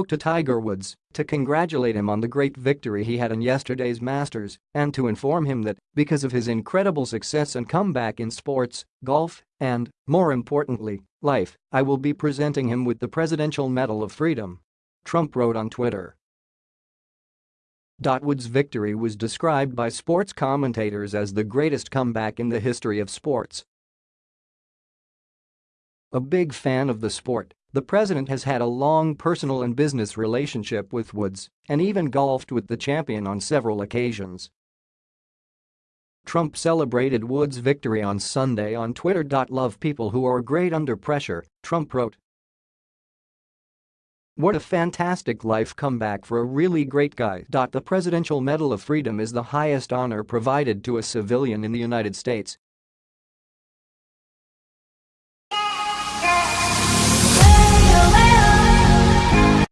spoke to Tiger Woods to congratulate him on the great victory he had in yesterday's Masters and to inform him that, because of his incredible success and comeback in sports, golf, and, more importantly, life, I will be presenting him with the Presidential Medal of Freedom. Trump wrote on Twitter. Woods' victory was described by sports commentators as the greatest comeback in the history of sports. A big fan of the sport, the president has had a long personal and business relationship with Woods and even golfed with the champion on several occasions. Trump celebrated Woods' victory on Sunday on Twitter. Love people who are great under pressure, Trump wrote. What a fantastic life comeback for a really great guy. The Presidential Medal of Freedom is the highest honor provided to a civilian in the United States